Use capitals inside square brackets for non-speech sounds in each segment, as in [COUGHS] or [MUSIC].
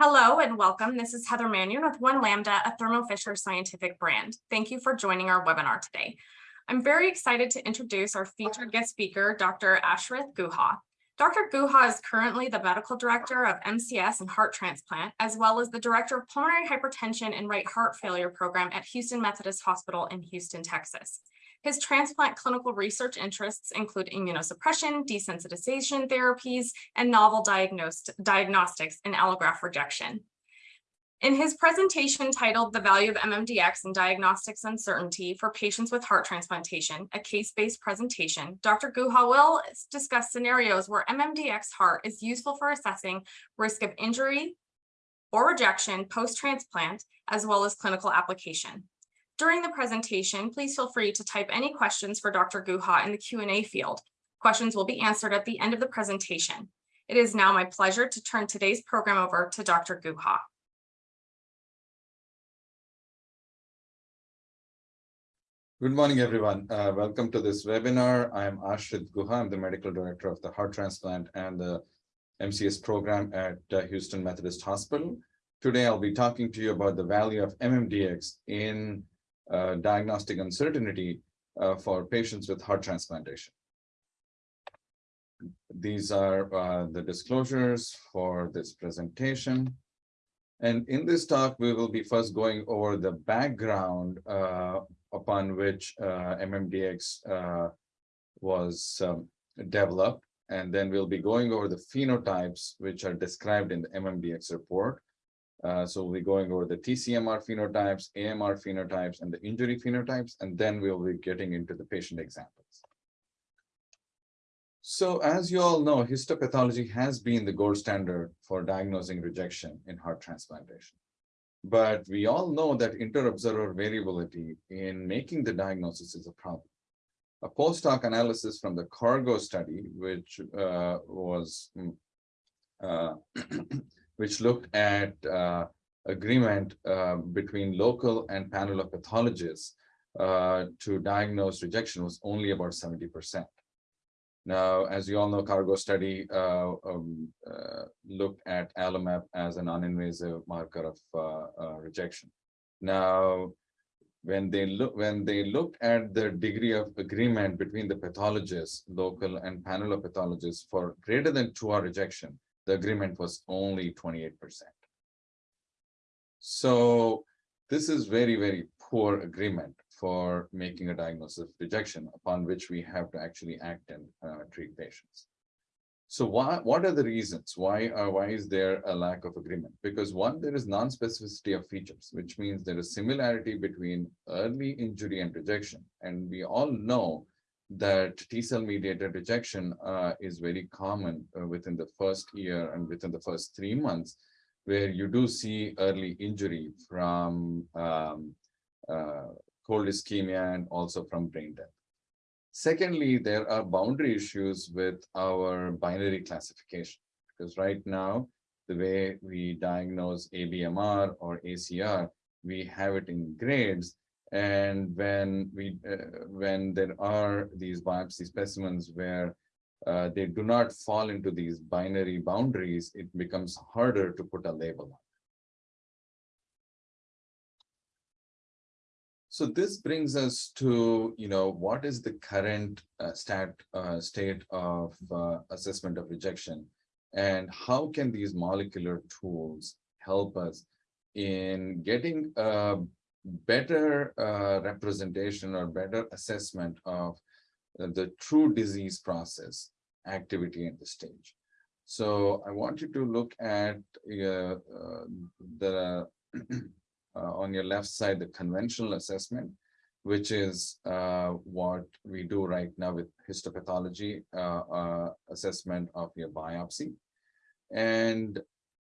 Hello and welcome. This is Heather Mannion with One Lambda, a Thermo Fisher scientific brand. Thank you for joining our webinar today. I'm very excited to introduce our featured guest speaker, Dr. Ashrith Guha. Dr. Guha is currently the medical director of MCS and heart transplant, as well as the director of pulmonary hypertension and right heart failure program at Houston Methodist Hospital in Houston, Texas. His transplant clinical research interests include immunosuppression, desensitization therapies, and novel diagnostics in allograft rejection. In his presentation titled The Value of MMDX in Diagnostics Uncertainty for Patients with Heart Transplantation, a case-based presentation, Dr. Guha will discuss scenarios where MMDX heart is useful for assessing risk of injury or rejection post-transplant, as well as clinical application. During the presentation, please feel free to type any questions for Dr. Guha in the Q&A field. Questions will be answered at the end of the presentation. It is now my pleasure to turn today's program over to Dr. Guha. Good morning, everyone. Uh, welcome to this webinar. I am Ashrith Guha. I'm the medical director of the heart transplant and the MCS program at uh, Houston Methodist Hospital. Today, I'll be talking to you about the value of MMDX in uh, diagnostic uncertainty uh, for patients with heart transplantation. These are uh, the disclosures for this presentation. And in this talk, we will be first going over the background uh, upon which uh, MMDX was um, developed. And then we'll be going over the phenotypes which are described in the MMDX report. Uh, so we'll be going over the TCMR phenotypes, AMR phenotypes, and the injury phenotypes, and then we'll be getting into the patient examples. So as you all know, histopathology has been the gold standard for diagnosing rejection in heart transplantation. But we all know that inter-observer variability in making the diagnosis is a problem. A post hoc analysis from the CARGO study, which uh, was mm, uh, [CLEARS THROAT] which looked at uh, agreement uh, between local and panel of pathologists uh, to diagnose rejection was only about 70%. Now, as you all know, cargo study uh, um, uh, looked at AlloMap as a non-invasive marker of uh, rejection. Now, when they look when they looked at the degree of agreement between the pathologists, local and panel of pathologists for greater than 2R rejection, the agreement was only 28%. So this is very, very poor agreement for making a diagnosis of rejection upon which we have to actually act and uh, treat patients. So why, what are the reasons? Why, uh, why is there a lack of agreement? Because one, there is non-specificity of features, which means there is similarity between early injury and rejection. And we all know that T-cell mediated rejection uh, is very common uh, within the first year and within the first three months, where you do see early injury from um, uh, cold ischemia and also from brain death. Secondly, there are boundary issues with our binary classification, because right now, the way we diagnose ABMR or ACR, we have it in grades, and when we uh, when there are these biopsy specimens where uh, they do not fall into these binary boundaries, it becomes harder to put a label on. So this brings us to, you know, what is the current uh, stat, uh, state of uh, assessment of rejection and how can these molecular tools help us in getting a better uh, representation or better assessment of the true disease process activity at the stage. So I want you to look at uh, uh, the [CLEARS THROAT] uh, on your left side, the conventional assessment, which is uh, what we do right now with histopathology uh, assessment of your biopsy. And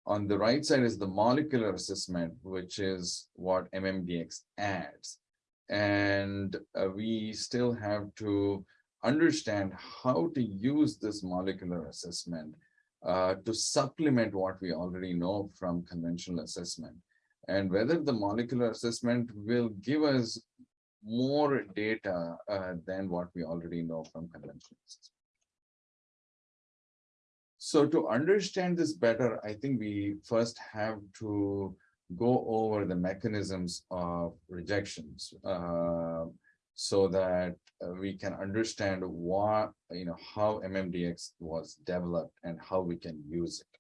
on the right side is the molecular assessment, which is what MMDX adds. And uh, we still have to understand how to use this molecular assessment uh, to supplement what we already know from conventional assessment and whether the molecular assessment will give us more data uh, than what we already know from conventional assessment. So to understand this better, I think we first have to go over the mechanisms of rejections. uh, so that uh, we can understand what, you know, how MMDX was developed and how we can use it.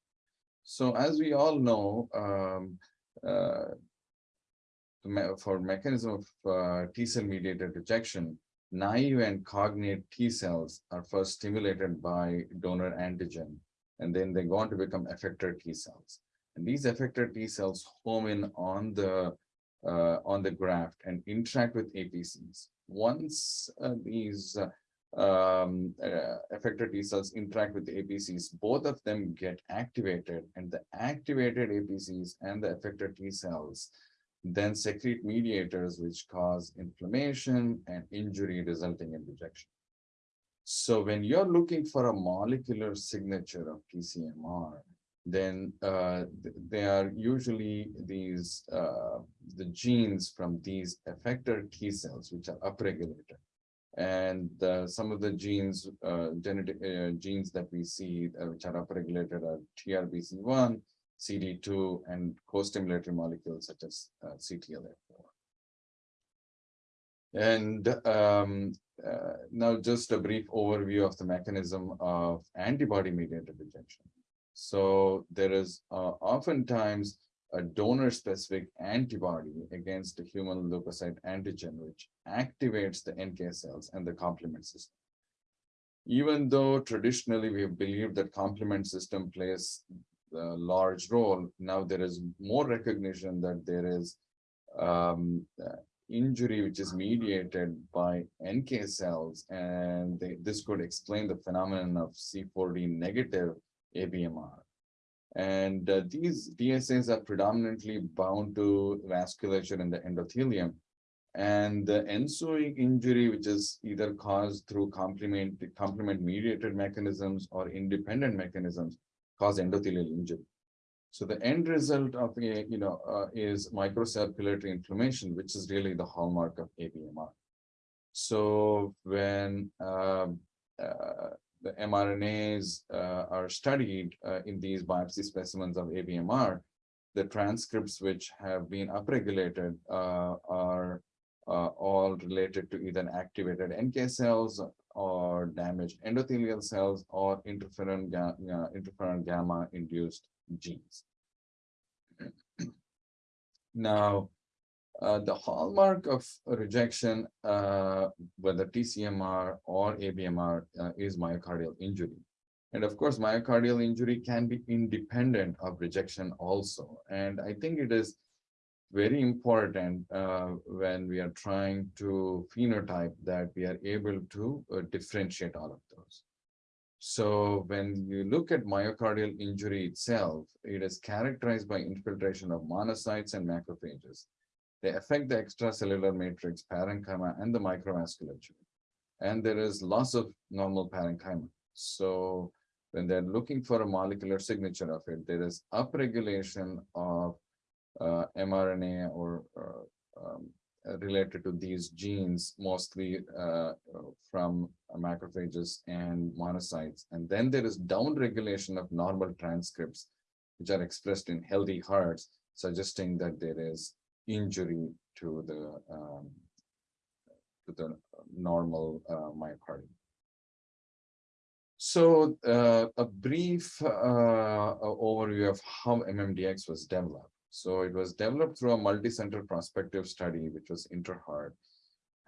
So as we all know, um, uh, for mechanism of uh, T cell mediated rejection, naive and cognate T cells are first stimulated by donor antigen, and then they go on to become effector T cells. And these effector T cells home in on the uh, on the graft and interact with APCs. Once uh, these uh, um, uh, effector T cells interact with the APCs, both of them get activated, and the activated APCs and the effector T cells then secrete mediators which cause inflammation and injury resulting in rejection. So when you're looking for a molecular signature of TCMR, then uh, th- they are usually these uh, the genes from these effector T cells, which are upregulated. And uh, some of the genes, uh, genetic uh, genes that we see, uh, which are upregulated, are TRBC1, CD2, and co-stimulatory molecules such as uh, CTLA4. And um, uh, now just a brief overview of the mechanism of antibody-mediated rejection. So there is uh, oftentimes a donor-specific antibody against the human leukocyte antigen, which activates the NK cells and the complement system. Even though traditionally we have believed that complement system plays a large role, now there is more recognition that there is um, uh, injury which is mediated by NK cells, and they, this could explain the phenomenon of C4D negative ABMR. And uh, these DSAs are predominantly bound to vasculature in the endothelium. And the ensuing injury, which is either caused through complement, complement mediated mechanisms or independent mechanisms, cause endothelial injury. So the end result of a, you know, uh, is microcirculatory inflammation, which is really the hallmark of ABMR. So when um, uh, the mRNAs uh, are studied uh, in these biopsy specimens of ABMR, the transcripts which have been upregulated uh, are uh, all related to either activated NK cells or damaged endothelial cells or interferon, ga interferon gamma induced genes. [CLEARS THROAT] Now, uh, the hallmark of rejection, uh, whether TCMR or ABMR, uh, is myocardial injury. And of course, myocardial injury can be independent of rejection also. And I think it is very important uh, when we are trying to phenotype that we are able to uh, differentiate all of those. So when you look at myocardial injury itself, it is characterized by infiltration of monocytes and macrophages. They affect the extracellular matrix, parenchyma, and the microvasculature. And there is loss of normal parenchyma. So when they're looking for a molecular signature of it, there is upregulation of uh, mRNA or uh, um, related to these genes, mostly uh, from macrophages and monocytes. And then there is downregulation of normal transcripts, which are expressed in healthy hearts, suggesting that there is injury to the um, to the normal uh, myocardium. So uh, a brief uh, overview of how MMDX was developed. So it was developed through a multi-center prospective study, which was Interheart.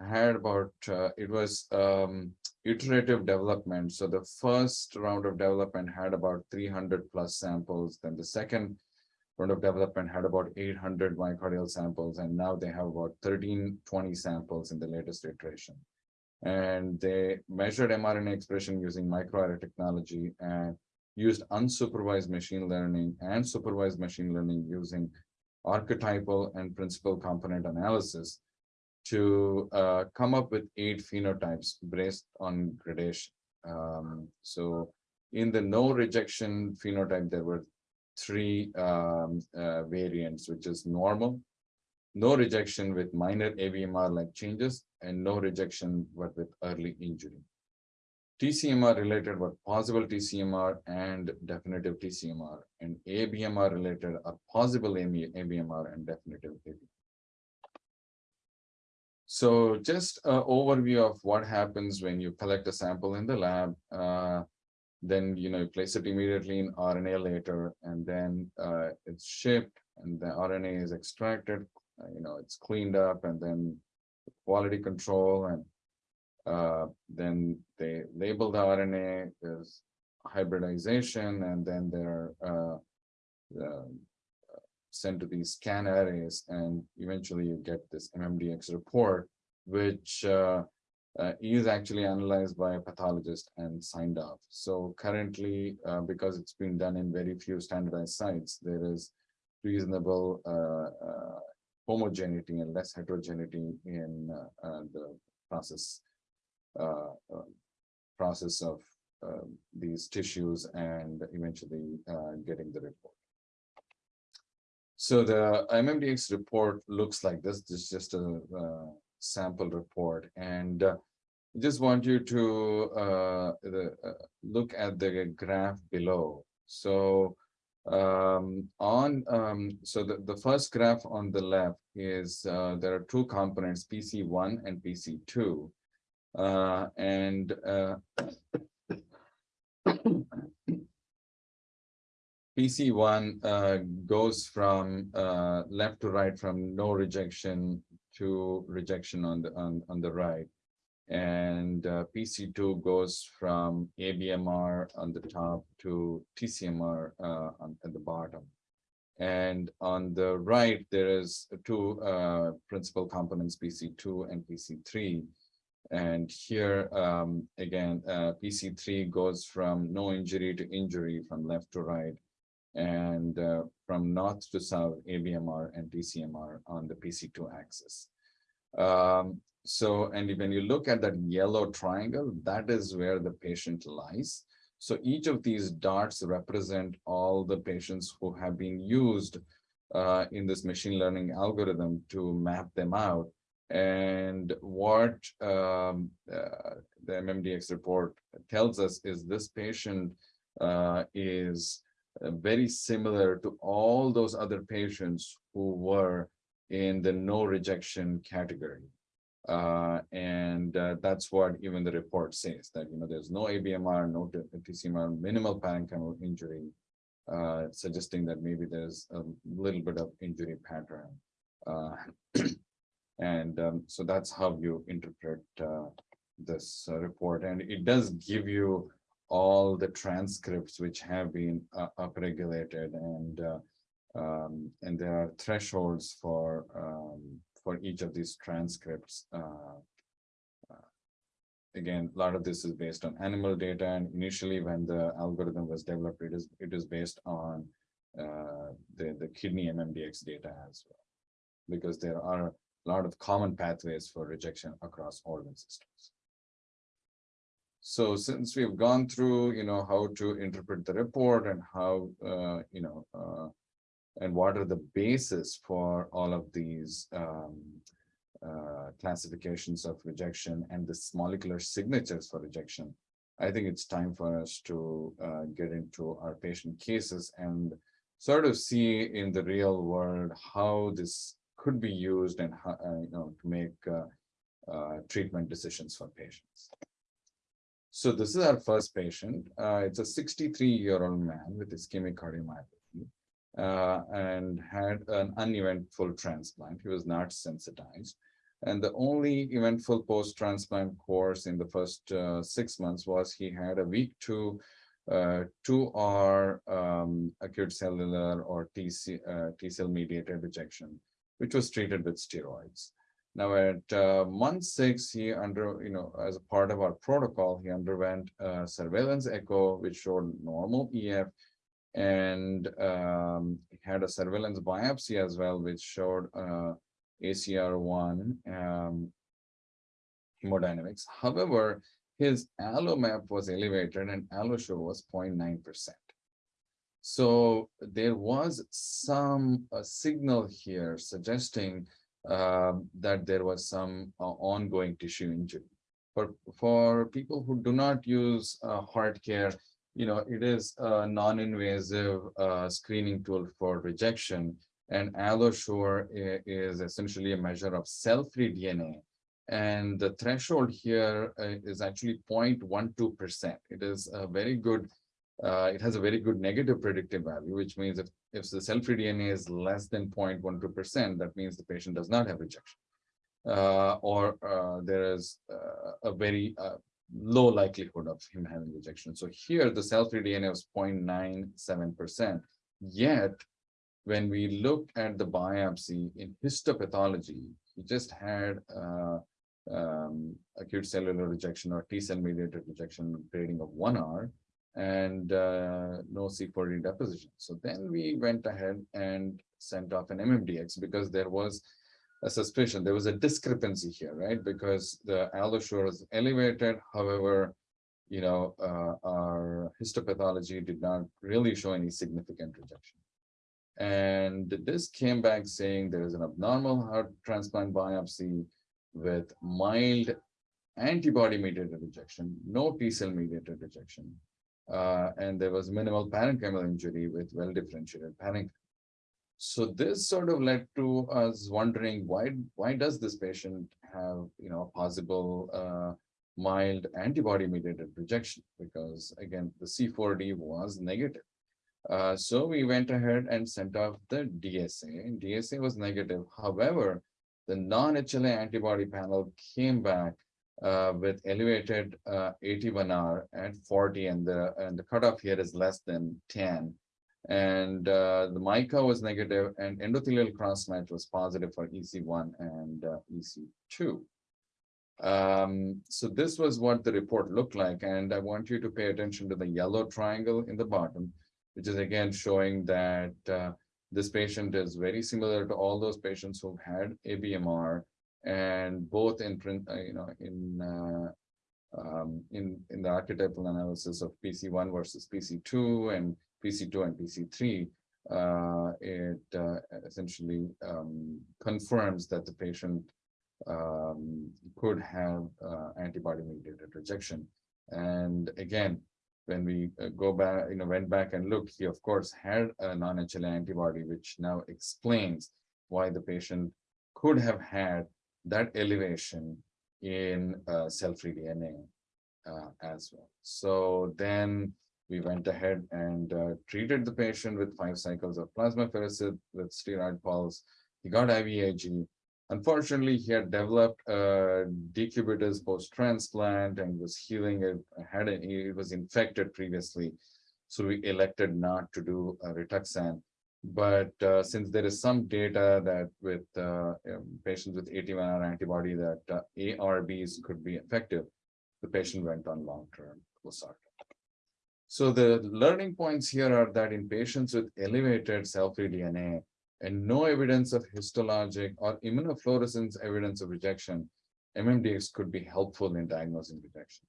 Had about, uh, it was um, iterative development. So the first round of development had about 300 plus samples. Then the second round of development had about 800 myocardial samples. And now they have about 1320 samples in the latest iteration. And they measured mRNA expression using microarray technology and used unsupervised machine learning and supervised machine learning using archetypal and principal component analysis to uh, come up with eight phenotypes based on gradation. Um, so in the no rejection phenotype, there were three um, uh, variants, which is normal, no rejection with minor ABMR like changes, and no rejection but with early injury. TCMR related were possible TCMR and definitive TCMR, and ABMR related are possible ABMR and definitive ABMR. So just a overview of what happens when you collect a sample in the lab. uh, Then, you know, you place it immediately in RNAlater, and then uh, it's shipped and the RNA is extracted, uh, you know, it's cleaned up and then quality control and uh, then they label the RNA, there's hybridization, and then they're uh, um, sent to these scan arrays, and eventually you get this MMDX report, which uh, uh, is actually analyzed by a pathologist and signed off. So currently, uh, because it's been done in very few standardized sites, there is reasonable uh, uh, homogeneity and less heterogeneity in the process uh, uh, process of uh, these tissues and eventually uh, getting the report. So the MMDX report looks like this. This is just a uh, sample report, and uh, just want you to uh, the, uh, look at the graph below. So um, on um, so the, the first graph on the left is uh, there are two components, PC1 and PC2. Uh, and uh, [COUGHS] PC1 uh, goes from left to right from no rejection to rejection on the on, on the right. And uh, PC2 goes from ABMR on the top to TCMR uh, on, at the bottom. And on the right, there is two uh, principal components, PC2 and PC3. And here, um, again, uh, PC3 goes from no injury to injury from left to right. And uh, from north to south, ABMR and TCMR on the PC2 axis. Um, so, and when you look at that yellow triangle, that is where the patient lies. So each of these dots represent all the patients who have been used uh, in this machine learning algorithm to map them out. And what um, uh, the MMDX report tells us is this patient uh, is uh, very similar to all those other patients who were in the no rejection category. Uh, and uh, that's what even the report says that, you know, there's no ABMR, no TCMR, minimal parenchymal injury, uh, suggesting that maybe there's a little bit of injury pattern. [CLEARS THROAT] Uh, and um, so that's how you interpret uh, this uh, report. And it does give you all the transcripts which have been upregulated and um, and there are thresholds for um, for each of these transcripts. Uh, uh, again, a lot of this is based on animal data, and initially when the algorithm was developed, it is it is based on uh, the the kidney MMDX data as well, because there are a lot of common pathways for rejection across organ systems. So since we've gone through, you know, how to interpret the report and how, uh, you know, uh, and what are the basis for all of these um, uh, classifications of rejection and this molecular signatures for rejection, I think it's time for us to uh, get into our patient cases and sort of see in the real world how this could be used and uh, you know to make uh, uh, treatment decisions for patients. So this is our first patient. Uh, it's a 63 year old man with ischemic cardiomyopathy and had an uneventful transplant. He was not sensitized. And the only eventful post-transplant course in the first uh, six months was he had a week two, uh, 2R um, acute cellular or TC, uh, T cell mediated rejection, which was treated with steroids. Now at uh, month six, he under, you know, as a part of our protocol, he underwent surveillance echo, which showed normal EF and um, had a surveillance biopsy as well, which showed uh, ACR1 um, hemodynamics. However, his AlloMap was elevated and AlloSure was 0.9%. So there was some uh, signal here suggesting uh, that there was some uh, ongoing tissue injury. for, for people who do not use uh, HeartCare, you know, it is a non-invasive uh, screening tool for rejection. And AlloSure is essentially a measure of cell-free DNA. And the threshold here uh, actually 0.12 percent. It is a very good, uh, it has a very good negative predictive value, which means if, if the cell-free DNA is less than 0.12 percent, that means the patient does not have rejection. Uh, or uh, there is uh, a very uh, low likelihood of him having rejection. So here the cell-free DNA was 0.97 percent. Yet, when we look at the biopsy in histopathology, he just had uh, um, acute cellular rejection or T cell mediated rejection grading of one R and uh, no C4D deposition. So then we went ahead and sent off an MMDX because there was a suspicion, there was a discrepancy here, right? Because the allosure is elevated, however, you know, uh, our histopathology did not really show any significant rejection. And this came back saying there is an abnormal heart transplant biopsy with mild antibody mediated rejection, no T cell mediated rejection. Uh, and there was minimal parenchymal injury with well differentiated parenchyma. So this sort of led to us wondering why why does this patient have you know a possible uh, mild antibody mediated rejection because again the C4D was negative. Uh, so we went ahead and sent off the DSA. DSA was negative. However, the non-HLA antibody panel came back uh, with elevated uh, AT1R at 40 and the and the cutoff here is less than 10. And uh, the MICA was negative and endothelial cross-match was positive for EC1 and uh, EC2. Um, so this was what the report looked like. And I want you to pay attention to the yellow triangle in the bottom, which is again showing that uh, this patient is very similar to all those patients who've had ABMR and both in print, uh, you know, in uh, um, in in the archetypal analysis of PC1 versus PC2 and PC2 and PC3, uh, it uh, essentially um, confirms that the patient um, could have uh, antibody-mediated rejection. And again, when we uh, go back, you know, went back and looked, he of course had a non-HLA antibody, which now explains why the patient could have had that elevation in uh, cell-free DNA uh, as well. So then we went ahead and uh, treated the patient with five cycles of plasmapheresis with steroid pulse. He got IVIG. Unfortunately, he had developed uh, decubitus post-transplant and was healing it, had a, it was infected previously. So we elected not to do a Rituxan. But uh, since there is some data that with uh, um, patients with AT1R antibody that uh, ARBs could be effective, the patient went on long-term losartan. So the learning points here are that in patients with elevated cell-free DNA and no evidence of histologic or immunofluorescence evidence of rejection, MMDX could be helpful in diagnosing rejection.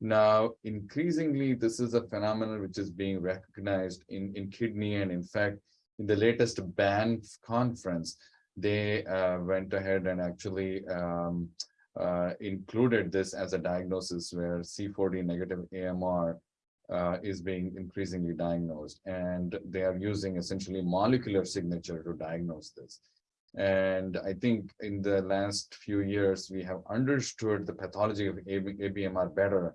Now, increasingly, this is a phenomenon which is being recognized in, in kidney and in fact, in the latest Banff conference, they uh, went ahead and actually um, uh, included this as a diagnosis where C4D negative AMR uh, is being increasingly diagnosed. And they are using essentially molecular signature to diagnose this. And I think in the last few years, we have understood the pathology of AB ABMR better,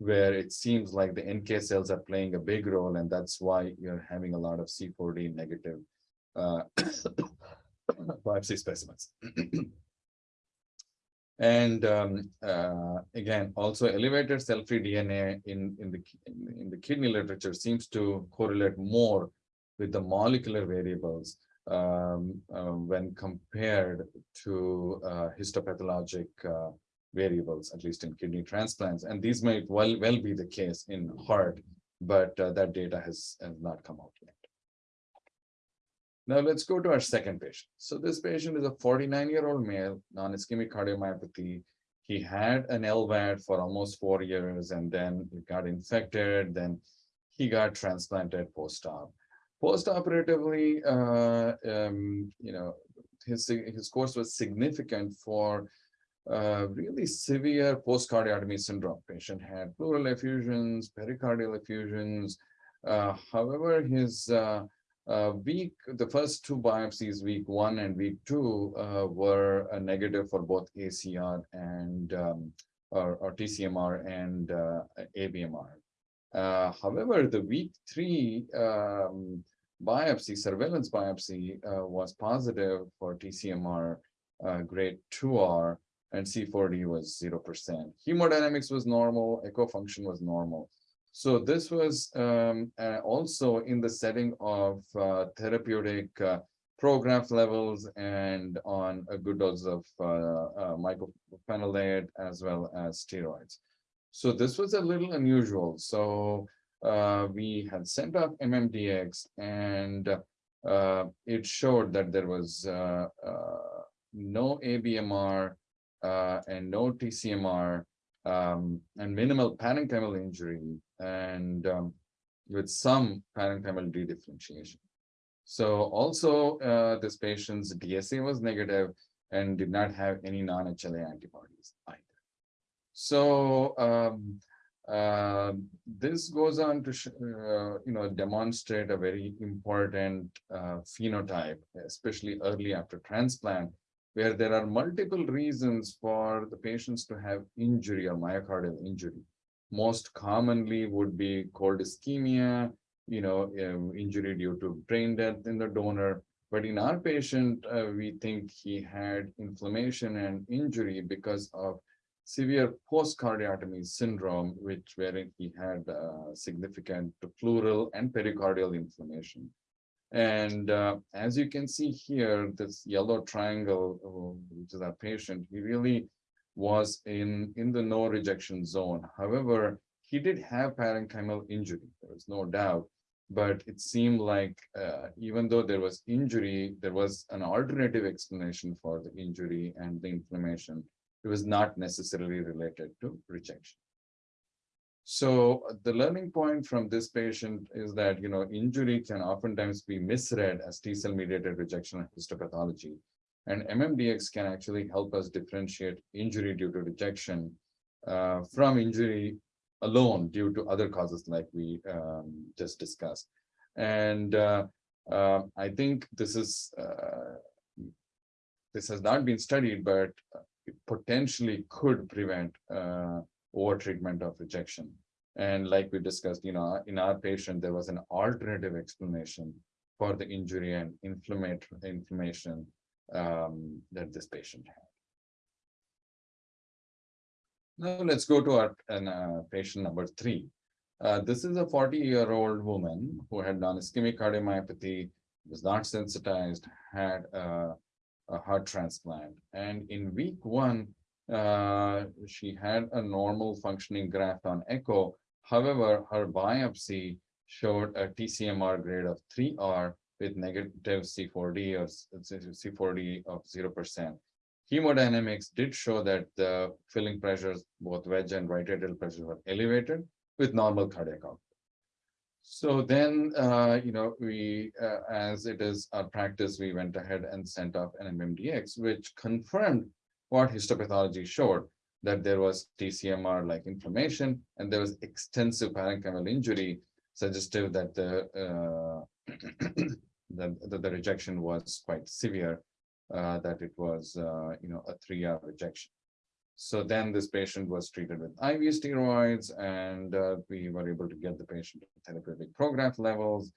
where it seems like the NK cells are playing a big role, and that's why you're having a lot of C4D negative uh, [COUGHS] biopsy specimens. [COUGHS] And um, uh, again, also elevated cell-free DNA in, in, the, in, the kidney literature seems to correlate more with the molecular variables um, uh, when compared to uh, histopathologic uh, variables, at least in kidney transplants. And these might well, well be the case in heart, but uh, that data has, has not come out yet. Now let's go to our second patient. So this patient is a 49-year-old male, non-ischemic cardiomyopathy. He had an LVAD for almost four years and then it got infected. Then he got transplanted post-op. Post-operatively, uh, um, you know, his, his course was significant for really severe post-cardiotomy syndrome. Patient had pleural effusions, pericardial effusions. Uh, however, his uh, uh, week, the first two biopsies, week one and week two, uh, were uh, negative for both ACR and um, or, or TCMR and ABMR. However, the week three um, biopsy, surveillance biopsy, was positive for TCMR grade 2R and C4D was 0%. Hemodynamics was normal, echo function was normal. So this was um, uh, also in the setting of uh, therapeutic uh, Prograf levels and on a good dose of uh, uh, mycophenolate as well as steroids. So this was a little unusual. So uh, we had sent off MMDX and it showed that there was no ABMR uh, and no TCMR um, and minimal parenchymal injury and um, with some parenchymal dedifferentiation. So also uh, this patient's DSA was negative and did not have any non-HLA antibodies either. So um, uh, this goes on to, uh, you know, demonstrate a very important uh, phenotype, especially early after transplant, where there are multiple reasons for the patients to have injury or myocardial injury. Most commonly would be cold ischemia, you know, um, injury due to brain death in the donor. But in our patient, uh, we think he had inflammation and injury because of severe post-cardiotomy syndrome, which wherein he had uh, significant pleural and pericardial inflammation. And uh, as you can see here, this yellow triangle, uh, which is our patient, he really was in, in the no rejection zone. However, he did have parenchymal injury, there was no doubt. But it seemed like uh, even though there was injury, there was an alternative explanation for the injury and the inflammation. It was not necessarily related to rejection. So the learning point from this patient is that, you know, injury can oftentimes be misread as T cell mediated rejection and histopathology. And MMDX can actually help us differentiate injury due to rejection uh, from injury alone due to other causes like we um, just discussed. And uh, uh, I think this is uh, this has not been studied, but potentially could prevent uh, over treatment of rejection. And like we discussed, you know, in our patient, there was an alternative explanation for the injury and inflammation um, that this patient had. Now let's go to our uh, patient number three. Uh, this is a 40 year old woman who had non-ischemic cardiomyopathy, was not sensitized, had a, a heart transplant. And in week one, uh, she had a normal functioning graft on echo. However, her biopsy showed a TCMR grade of 3R with negative C4D or C4D of 0%. Hemodynamics did show that the filling pressures, both wedge and right atrial pressures were elevated with normal cardiac output. So then, uh, you know, we, uh, as it is our practice, we went ahead and sent off an MMDX, which confirmed what histopathology showed, that there was TCMR like inflammation and there was extensive parenchymal injury suggestive that the uh, [CLEARS THROAT] that, that the rejection was quite severe, uh, that it was uh, you know a 3R rejection. So then this patient was treated with IV steroids, and uh, we were able to get the patient to therapeutic Prograf levels.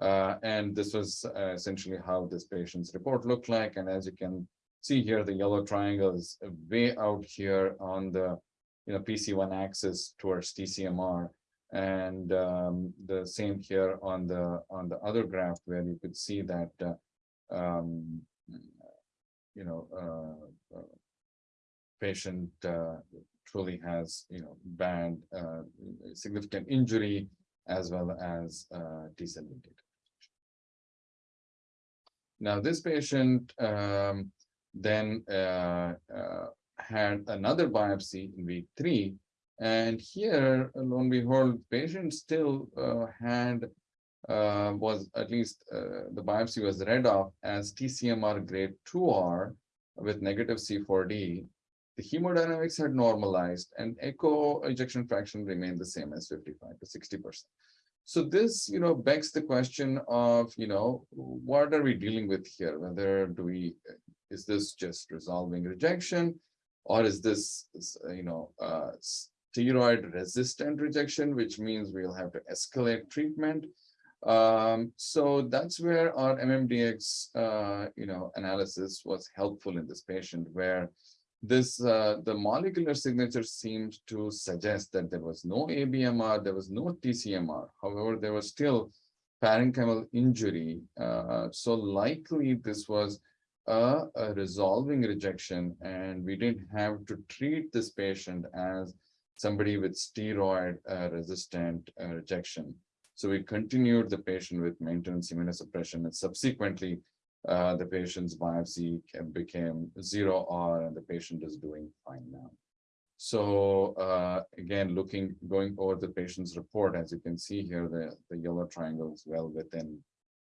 Uh, and this was uh, essentially how this patient's report looked like. And as you can see here, the yellow triangle is way out here on the you know, PC1 axis towards TCMR. And um, the same here on the on the other graph where you could see that uh, um, you know uh, uh, patient uh, truly has you know bad uh, significant injury as well as uh, T cell. Now this patient um, then uh, uh, had another biopsy in week three. And here, lo and behold, patient still uh, had, uh, was at least uh, the biopsy was read off as TCMR grade 2R with negative C4D. the hemodynamics had normalized and echo ejection fraction remained the same as fifty-five to sixty percent. So this, you know, begs the question of, you know, what are we dealing with here? Whether do we, is this just resolving rejection? Or is this, you know, uh, steroid resistant rejection, which means we'll have to escalate treatment? Um, so that's where our MMDX, uh, you know, analysis was helpful in this patient where this, uh, the molecular signature seemed to suggest that there was no ABMR, there was no TCMR. However, there was still parenchymal injury. Uh, so likely this was a, a resolving rejection and we didn't have to treat this patient as somebody with steroid uh, resistant uh, rejection. So we continued the patient with maintenance immunosuppression and subsequently uh, the patient's biopsy became zero R and the patient is doing fine now. So uh, again, looking, going over the patient's report, as you can see here, the, the yellow triangle is well within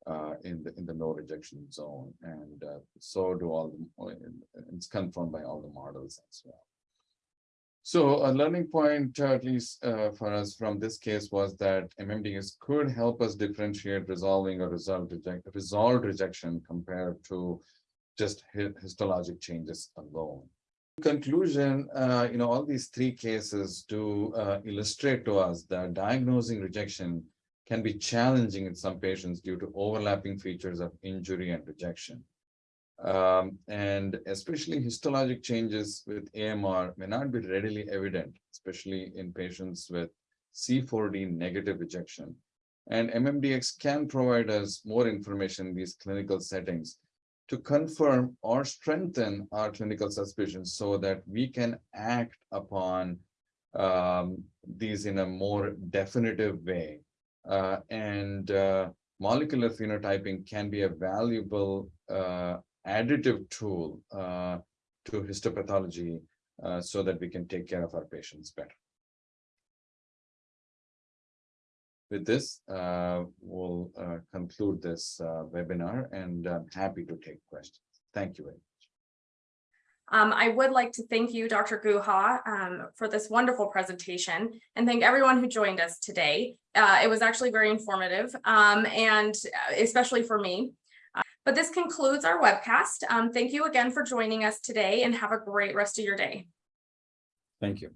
uh, in the, in the no rejection zone. And uh, so do all, the and it's confirmed by all the models as well. So a learning point, uh, at least uh, for us from this case was that MMDX could help us differentiate resolving or result reject, resolved rejection compared to just histologic changes alone. In Conclusion, uh, you know, all these three cases do uh, illustrate to us that diagnosing rejection can be challenging in some patients due to overlapping features of injury and rejection. Um, and especially histologic changes with AMR may not be readily evident, especially in patients with C4D negative rejection. And MMDX can provide us more information in these clinical settings to confirm or strengthen our clinical suspicions so that we can act upon um, these in a more definitive way. Uh, and uh, molecular phenotyping can be a valuable uh, additive tool to histopathology so that we can take care of our patients better. With this, uh, we'll uh, conclude this uh, webinar and I'm happy to take questions. Thank you. Um, I would like to thank you, Dr. Guha, um, for this wonderful presentation and thank everyone who joined us today. Uh, it was actually very informative, um, and uh, especially for me. Uh, But this concludes our webcast. Um, thank you again for joining us today and have a great rest of your day. Thank you.